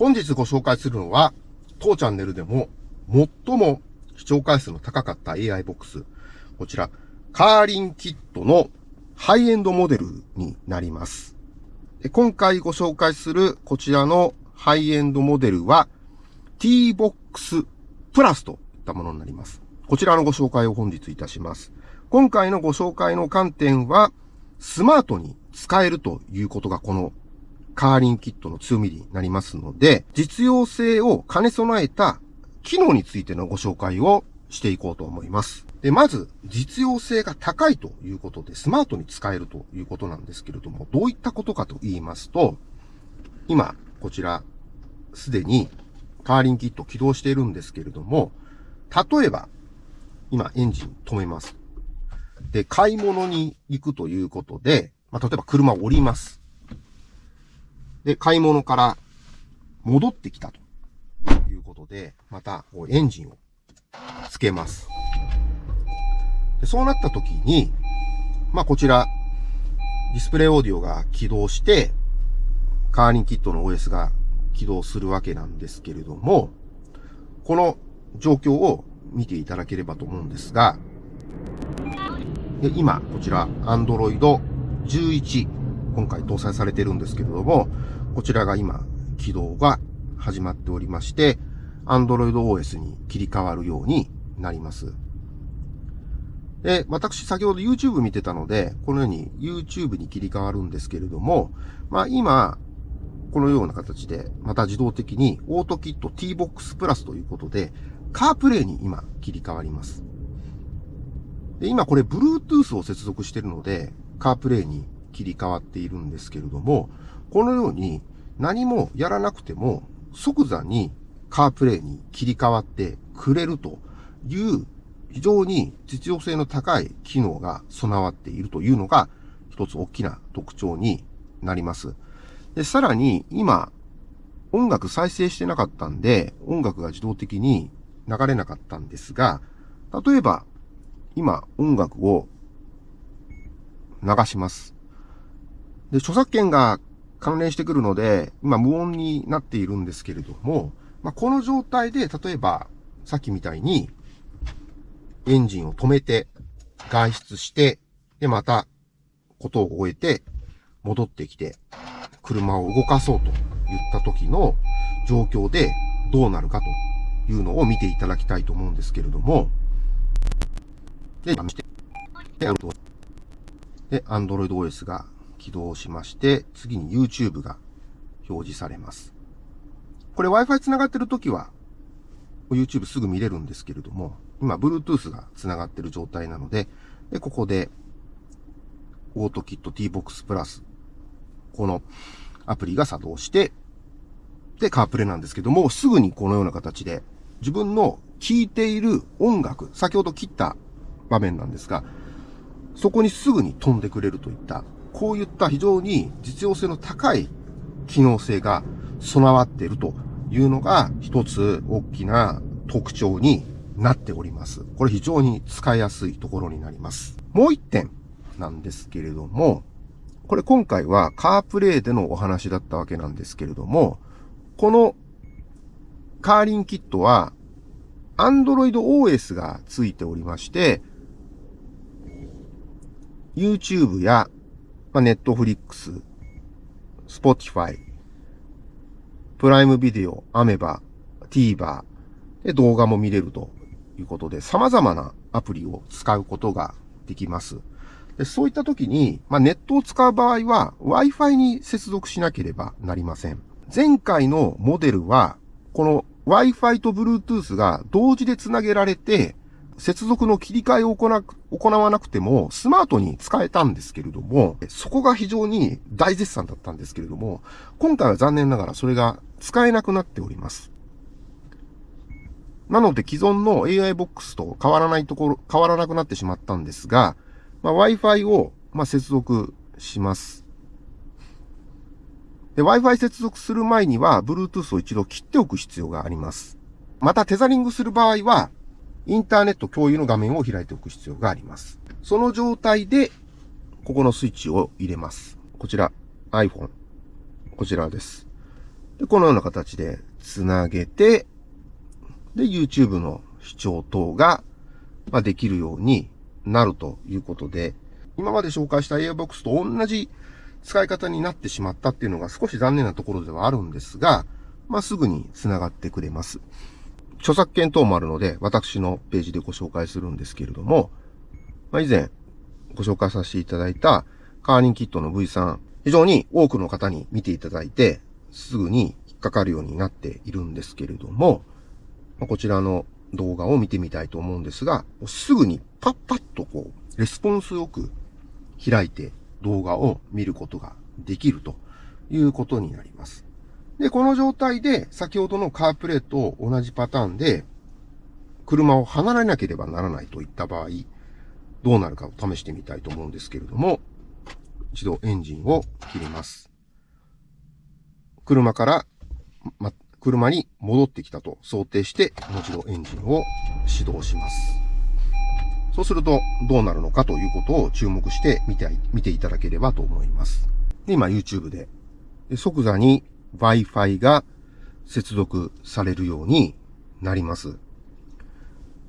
本日ご紹介するのは、当チャンネルでも最も視聴回数の高かった AI ボックス。こちら、カーリンキットのハイエンドモデルになります。今回ご紹介するこちらのハイエンドモデルは T-Box プラスといったものになります。こちらのご紹介を本日いたします。今回のご紹介の観点は、スマートに使えるということがこのカーリンキットの強みになりますので、実用性を兼ね備えた機能についてのご紹介をしていこうと思います。で、まず、実用性が高いということで、スマートに使えるということなんですけれども、どういったことかと言いますと、今、こちら、すでにカーリンキット起動しているんですけれども、例えば、今エンジン止めます。で、買い物に行くということで、まあ、例えば車を降ります。で、買い物から戻ってきたということで、またエンジンをつけます。でそうなった時に、まあ、こちら、ディスプレイオーディオが起動して、カーリンキットの OS が起動するわけなんですけれども、この状況を見ていただければと思うんですが、で今、こちら、Android 11、今回搭載されてるんですけれども、こちらが今、起動が始まっておりまして、Android OS に切り替わるようになります。で、私先ほど YouTube 見てたので、このように YouTube に切り替わるんですけれども、まあ今、このような形で、また自動的にオートキット T-Box プラスということで、カープレイに今切り替わります。で、今これ Bluetooth を接続しているので、カープレイに切り替わっているんですけれども、このように何もやらなくても即座にカープレイに切り替わってくれるという非常に実用性の高い機能が備わっているというのが一つ大きな特徴になります。で、さらに今音楽再生してなかったんで音楽が自動的に流れなかったんですが、例えば今音楽を流します。で、著作権が関連してくるので、今無音になっているんですけれども、まあ、この状態で、例えば、さっきみたいに、エンジンを止めて、外出して、で、また、ことを終えて、戻ってきて、車を動かそうと言った時の状況でどうなるかというのを見ていただきたいと思うんですけれども、で、で、Android OS が起動しまして、次に YouTube が表示されます。これ Wi-Fi 繋がってるときは、YouTube すぐ見れるんですけれども、今 Bluetooth が繋がってる状態なので、で、ここで、AutoKit T-Box Plus、このアプリが作動して、で、カープレイなんですけども、すぐにこのような形で、自分の聴いている音楽、先ほど切った場面なんですが、そこにすぐに飛んでくれるといった、こういった非常に実用性の高い機能性が備わっているというのが一つ大きな特徴になっております。これ非常に使いやすいところになります。もう一点なんですけれども、これ今回はカープレイでのお話だったわけなんですけれども、このカーリンキットは Android OS がついておりまして、YouTube や、まあ、Netflix、Spotify、プライムビデオ、アメバ、TVer で動画も見れるということで、様々なアプリを使うことができます。でそういった時に、まあ、ネットを使う場合は Wi-Fi に接続しなければなりません。前回のモデルは、この Wi-Fi と Bluetooth が同時で繋げられて、接続の切り替えを行わなくても、スマートに使えたんですけれども、そこが非常に大絶賛だったんですけれども、今回は残念ながらそれが使えなくなっております。なので既存の AI ボックスと変わらないところ、変わらなくなってしまったんですが、まあ、Wi-Fi を、まあ、接続します。Wi-Fi 接続する前には、Bluetooth を一度切っておく必要があります。また、テザリングする場合は、インターネット共有の画面を開いておく必要があります。その状態で、ここのスイッチを入れます。こちら、iPhone。こちらです。で、このような形で繋げて、で、YouTube の視聴等が、まあ、できるようになるということで、今まで紹介した AirBox と同じ使い方になってしまったっていうのが少し残念なところではあるんですが、まあ、すぐに繋がってくれます。著作権等もあるので、私のページでご紹介するんですけれども、まあ、以前ご紹介させていただいたカーリンキットの V3、非常に多くの方に見ていただいて、すぐに引っかかるようになっているんですけれども、まあ、こちらの動画を見てみたいと思うんですが、すぐにパッパッとこう、レスポンスよく開いて動画を見ることができるということになります。で、この状態で先ほどのカープレーと同じパターンで車を離れなければならないといった場合、どうなるかを試してみたいと思うんですけれども、一度エンジンを切ります。車から、ま、車に戻ってきたと想定して、もう一度エンジンを始動します。そうするとどうなるのかということを注目して見て見ていただければと思います。で今 YouTube で即座に Wi-Fi が接続されるようになります。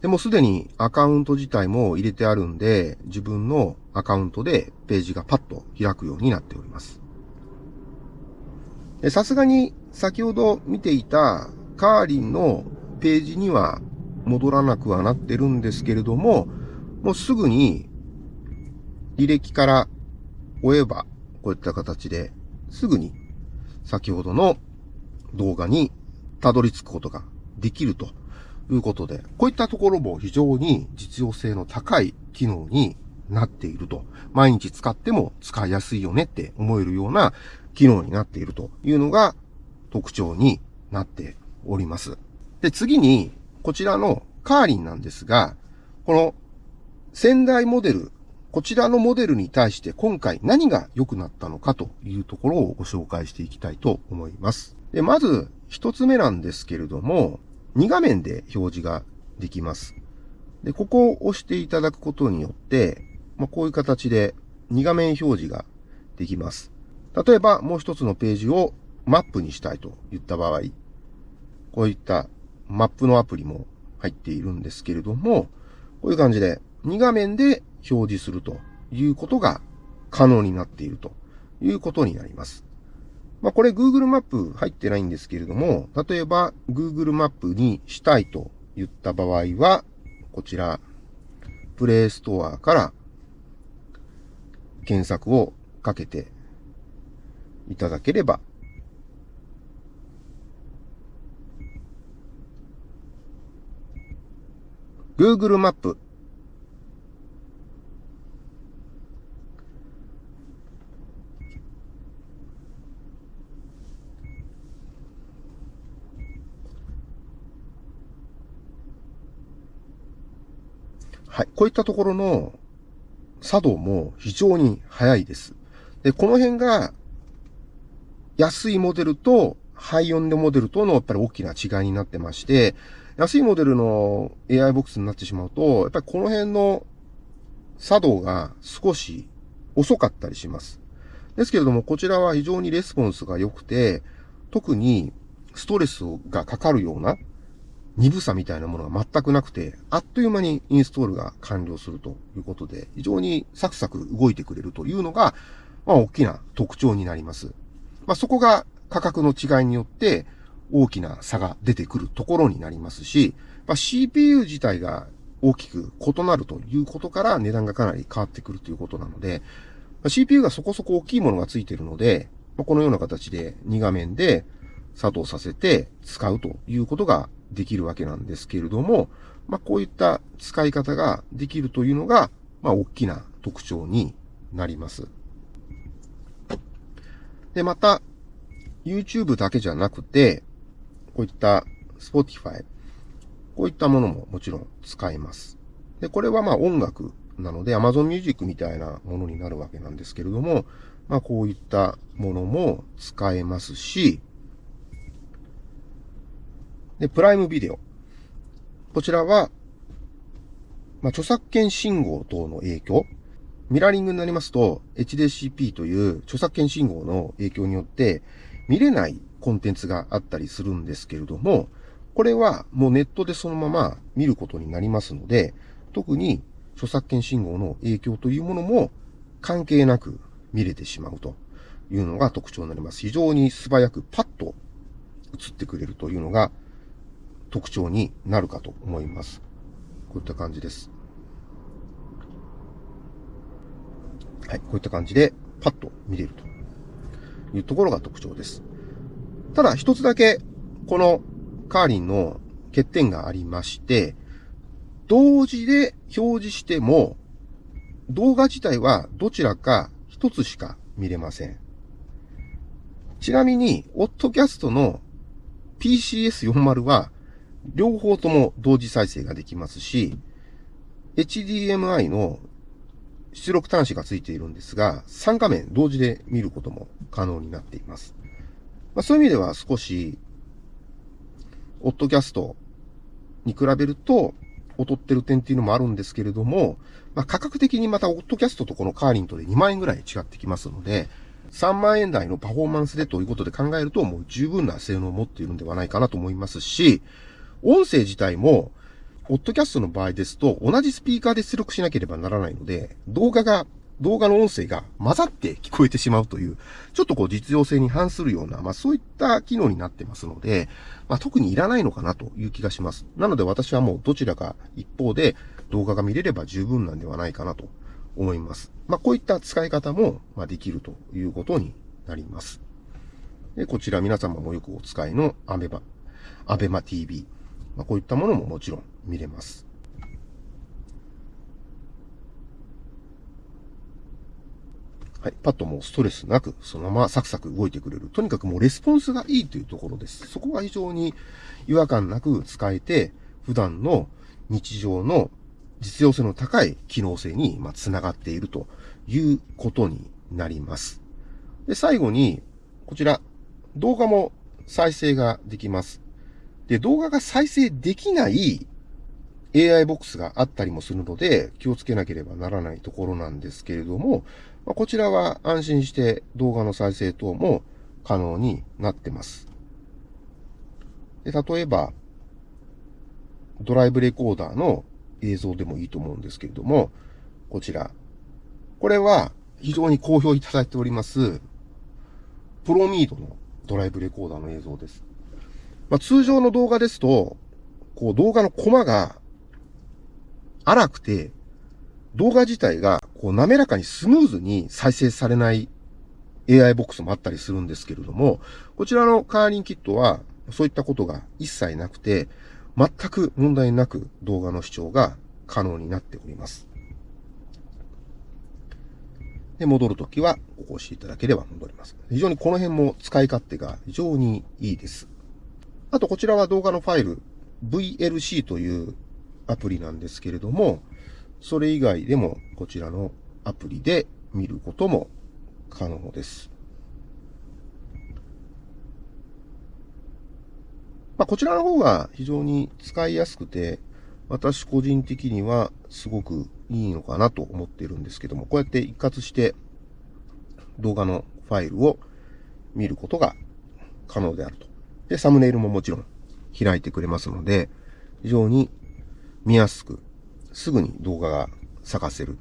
でもすでにアカウント自体も入れてあるんで、自分のアカウントでページがパッと開くようになっております。さすがに先ほど見ていたカーリンのページには戻らなくはなってるんですけれども、もうすぐに履歴から追えば、こういった形ですぐに先ほどの動画にたどり着くことができるということで、こういったところも非常に実用性の高い機能になっていると。毎日使っても使いやすいよねって思えるような機能になっているというのが特徴になっております。で、次に、こちらのカーリンなんですが、この先代モデル、こちらのモデルに対して今回何が良くなったのかというところをご紹介していきたいと思います。で、まず一つ目なんですけれども、2画面で表示ができます。で、ここを押していただくことによって、まあ、こういう形で2画面表示ができます。例えばもう一つのページをマップにしたいと言った場合、こういったマップのアプリも入っているんですけれども、こういう感じで2画面で表示するということが可能になっているということになります。まあ、これ Google マップ入ってないんですけれども、例えば Google マップにしたいと言った場合は、こちら、プレイストアから検索をかけていただければ、Google マップはい。こういったところの作動も非常に速いです。で、この辺が安いモデルとハイオンデモデルとのやっぱり大きな違いになってまして、安いモデルの AI ボックスになってしまうと、やっぱりこの辺の作動が少し遅かったりします。ですけれども、こちらは非常にレスポンスが良くて、特にストレスがかかるような鈍さみたいなものが全くなくて、あっという間にインストールが完了するということで、非常にサクサク動いてくれるというのが、まあ大きな特徴になります。まあそこが価格の違いによって大きな差が出てくるところになりますし、まあ、CPU 自体が大きく異なるということから値段がかなり変わってくるということなので、まあ、CPU がそこそこ大きいものがついているので、まあ、このような形で2画面で作動させて使うということができるわけなんですけれども、まあ、こういった使い方ができるというのが、まあ、大きな特徴になります。で、また、YouTube だけじゃなくて、こういった Spotify、こういったものももちろん使えます。で、これはまあ音楽なので Amazon Music みたいなものになるわけなんですけれども、まあこういったものも使えますし、で、プライムビデオ。こちらは、まあ、著作権信号等の影響。ミラーリングになりますと、HDCP という著作権信号の影響によって、見れないコンテンツがあったりするんですけれども、これはもうネットでそのまま見ることになりますので、特に著作権信号の影響というものも関係なく見れてしまうというのが特徴になります。非常に素早くパッと映ってくれるというのが特徴になるかと思います。こういった感じです。はい、こういった感じでパッと見れるというところが特徴です。ただ一つだけこのカーリンの欠点がありまして、同時で表示しても動画自体はどちらか一つしか見れません。ちなみに、オットキャストの PCS40 は両方とも同時再生ができますし、HDMI の出力端子がついているんですが、3画面同時で見ることも可能になっています。まあ、そういう意味では少し、オットキャストに比べると劣ってる点っていうのもあるんですけれども、まあ、価格的にまたオットキャストとこのカーリントで2万円ぐらい違ってきますので、3万円台のパフォーマンスでということで考えると、もう十分な性能を持っているんではないかなと思いますし、音声自体も、ポッドキャストの場合ですと、同じスピーカーで出力しなければならないので、動画が、動画の音声が混ざって聞こえてしまうという、ちょっとこう実用性に反するような、まあそういった機能になってますので、まあ特にいらないのかなという気がします。なので私はもうどちらか一方で動画が見れれば十分なんではないかなと思います。まあこういった使い方も、まできるということになります。で、こちら皆様もよくお使いのアベマ、アベマ TV。まあ、こういったものももちろん見れます。はい。パッともうストレスなく、そのままサクサク動いてくれる。とにかくもうレスポンスがいいというところです。そこが非常に違和感なく使えて、普段の日常の実用性の高い機能性に、まつながっているということになります。で、最後に、こちら、動画も再生ができます。で、動画が再生できない AI ボックスがあったりもするので、気をつけなければならないところなんですけれども、ま、こちらは安心して動画の再生等も可能になってます。で例えば、ドライブレコーダーの映像でもいいと思うんですけれども、こちら。これは非常に好評いただいております、プロミードのドライブレコーダーの映像です。まあ、通常の動画ですと、こう動画のコマが荒くて、動画自体がこう滑らかにスムーズに再生されない AI ボックスもあったりするんですけれども、こちらのカーリンキットはそういったことが一切なくて、全く問題なく動画の視聴が可能になっております。で、戻るときは、ここを押しいただければ戻ります。非常にこの辺も使い勝手が非常にいいです。あと、こちらは動画のファイル、VLC というアプリなんですけれども、それ以外でもこちらのアプリで見ることも可能です。まあ、こちらの方が非常に使いやすくて、私個人的にはすごくいいのかなと思っているんですけども、こうやって一括して動画のファイルを見ることが可能であると。で、サムネイルももちろん開いてくれますので、非常に見やすく、すぐに動画が探せる。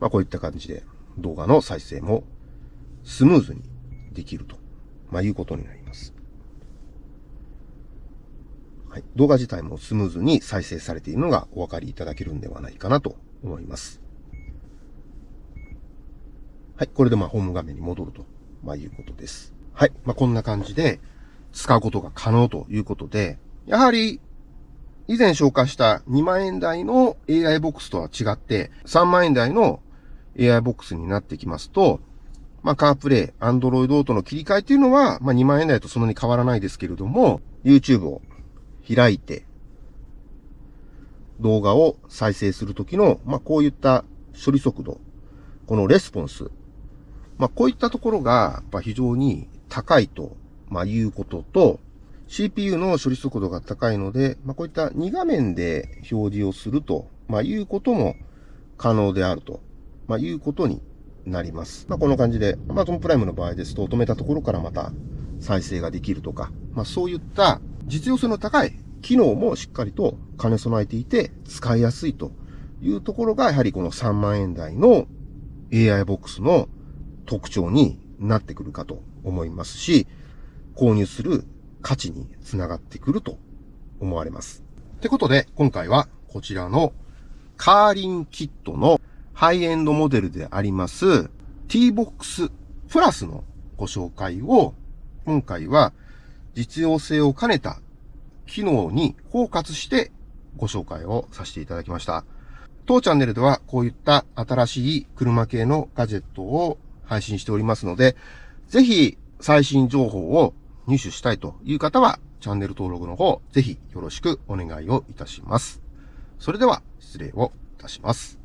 まあこういった感じで動画の再生もスムーズにできると、まあいうことになります。はい、動画自体もスムーズに再生されているのがお分かりいただけるんではないかなと思います。はい、これでまあホーム画面に戻ると、まあ、いうことです。はい、まあ、こんな感じで使うことが可能ということで、やはり以前紹介した2万円台の AI ボックスとは違って、3万円台の AI ボックスになってきますと、まあ、カープレイ、アンドロイドオートの切り替えっていうのは、まあ、2万円台とそんなに変わらないですけれども、YouTube を開いて、動画を再生するときの、まあ、こういった処理速度、このレスポンス、まあ、こういったところが、やっぱ非常に高いと、ま、いうことと、CPU の処理速度が高いので、まあ、こういった2画面で表示をすると、まあ、いうことも可能であると、まあ、いうことになります。まあ、この感じで、Amazon プライムの場合ですと、止めたところからまた再生ができるとか、まあそういった実用性の高い機能もしっかりと兼ね備えていて使いやすいというところがやはりこの3万円台の AI ボックスの特徴になってくるかと思いますし、購入する価値につながってくると思われます。ってことで、今回はこちらのカーリンキットのハイエンドモデルであります T-Box プラスのご紹介を今回は実用性を兼ねた機能にフォーカスしてご紹介をさせていただきました。当チャンネルではこういった新しい車系のガジェットを配信しておりますので、ぜひ最新情報を入手したいという方は、チャンネル登録の方、ぜひよろしくお願いをいたします。それでは、失礼をいたします。